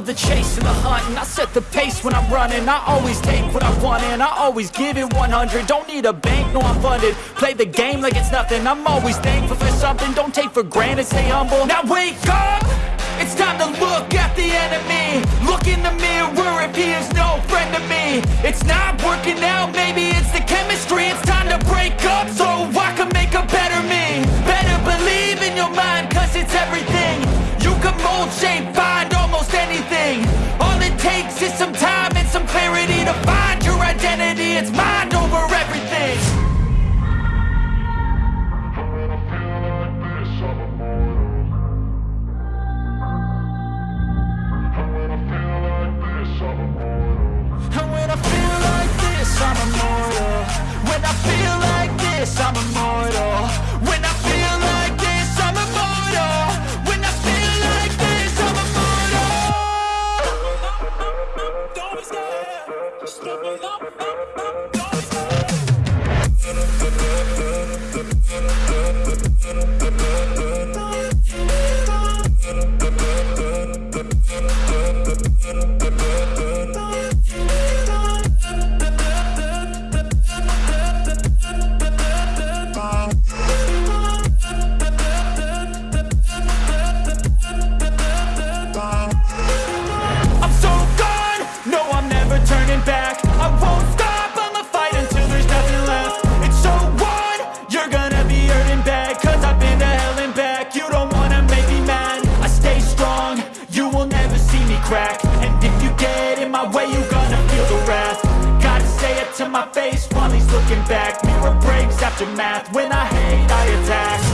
the chase and the hunting. I set the pace when I'm running. I always take what I want and I always give it 100 Don't need a bank, no I'm funded. Play the game like it's nothing. I'm always thankful for something. Don't take for granted, stay humble. Now wake up! It's time to look at the enemy. Look in the mirror if he is no friend to me. It's not working out, maybe it's the chemistry feel like this, I'm immortal. When I feel like this, I'm immortal. When I feel like this, I'm immortal. Don't be scared, just up, back. Mirror breaks after math, when I hate I attack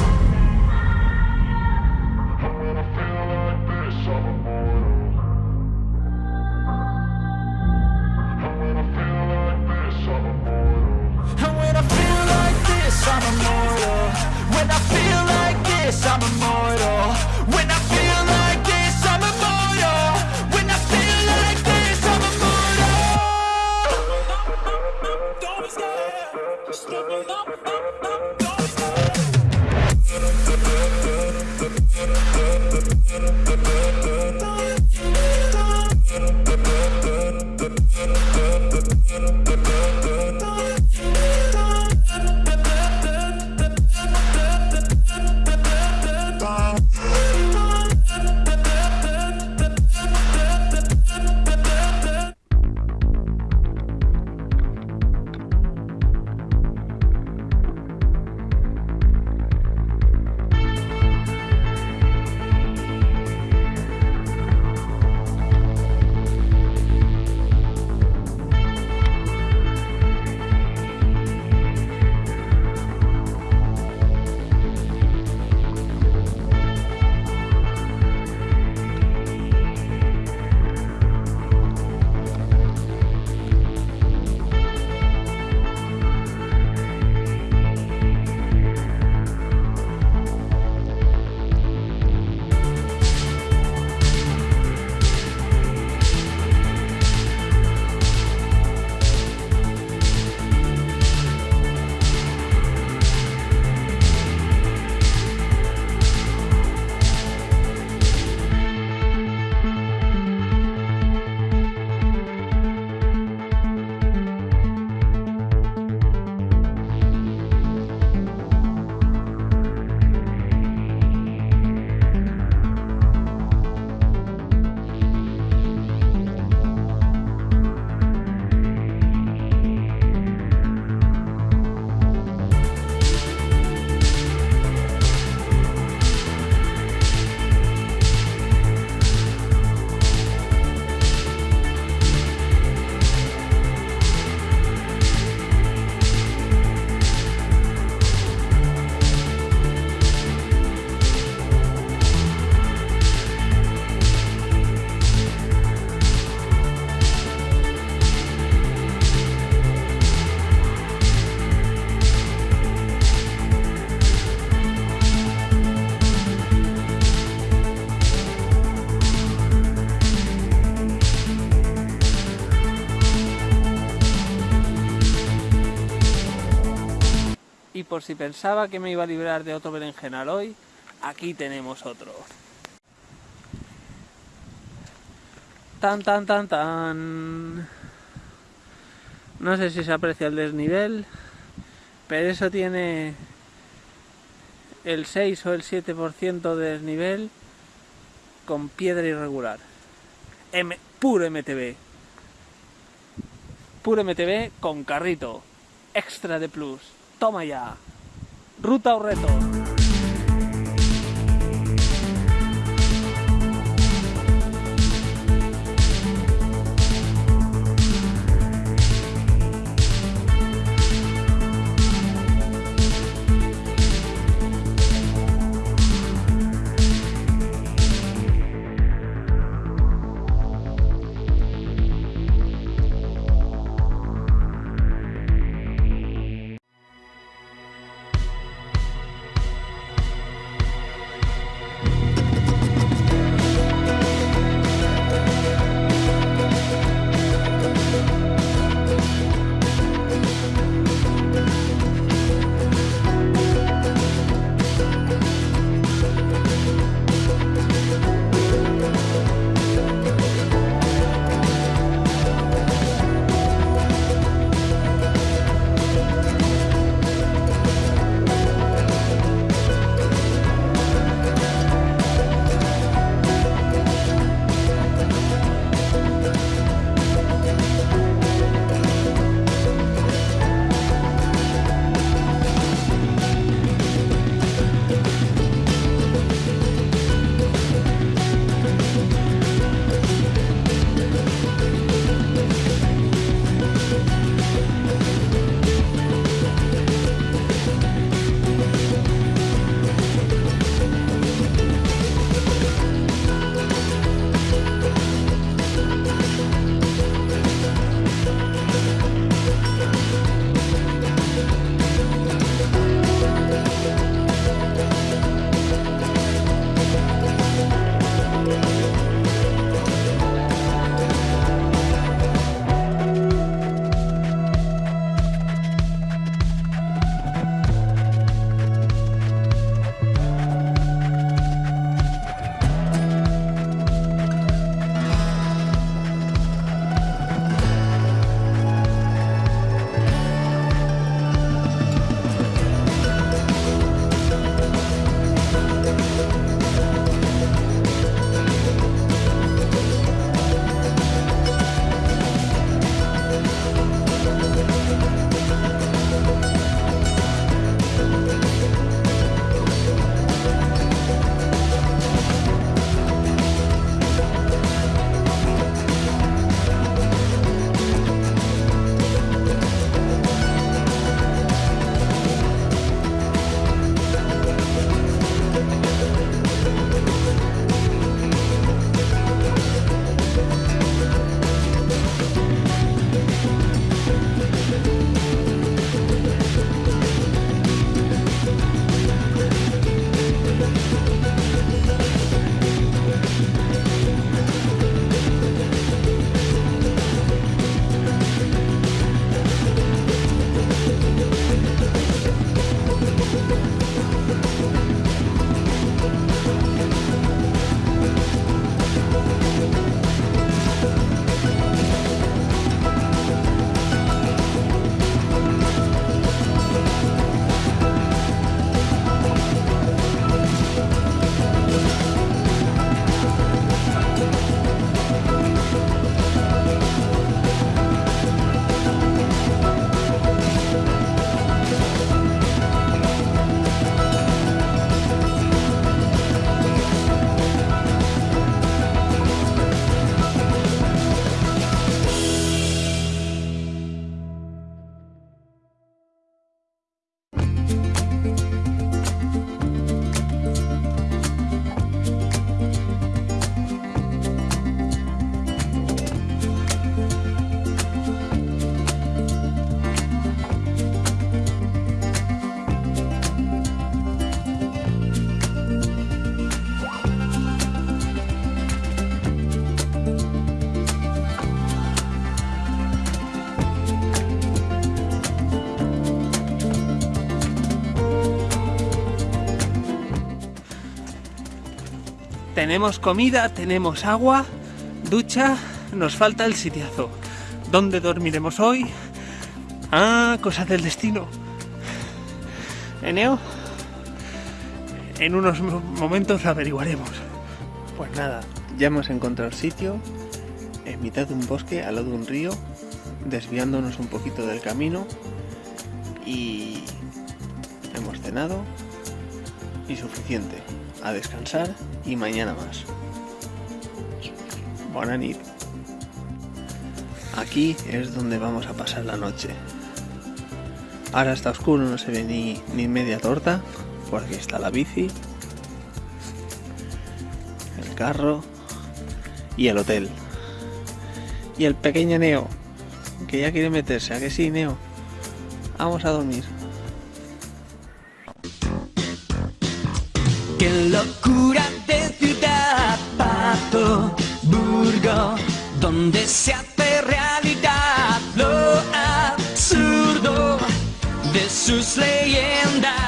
por si pensaba que me iba a librar de otro berenjenal hoy, aquí tenemos otro. Tan, tan, tan, tan. No sé si se aprecia el desnivel, pero eso tiene el 6 o el 7% de desnivel con piedra irregular. M puro MTB. Puro MTB con carrito. Extra de plus. Toma ya. Ruta o reto. Tenemos comida, tenemos agua, ducha, nos falta el sitiazo. ¿Dónde dormiremos hoy? Ah, cosas del destino. Eneo, en unos momentos averiguaremos. Pues nada, ya hemos encontrado sitio en mitad de un bosque, al lado de un río, desviándonos un poquito del camino y hemos cenado y suficiente. A descansar y mañana más. Buena nit. Aquí es donde vamos a pasar la noche. Ahora está oscuro, no se ve ni, ni media torta. Por aquí está la bici, el carro y el hotel. Y el pequeño Neo, que ya quiere meterse, ¿a que sí, Neo? Vamos a dormir. Qué locura de ciudad, Pato, Burgo, donde se hace realidad lo absurdo de sus leyendas.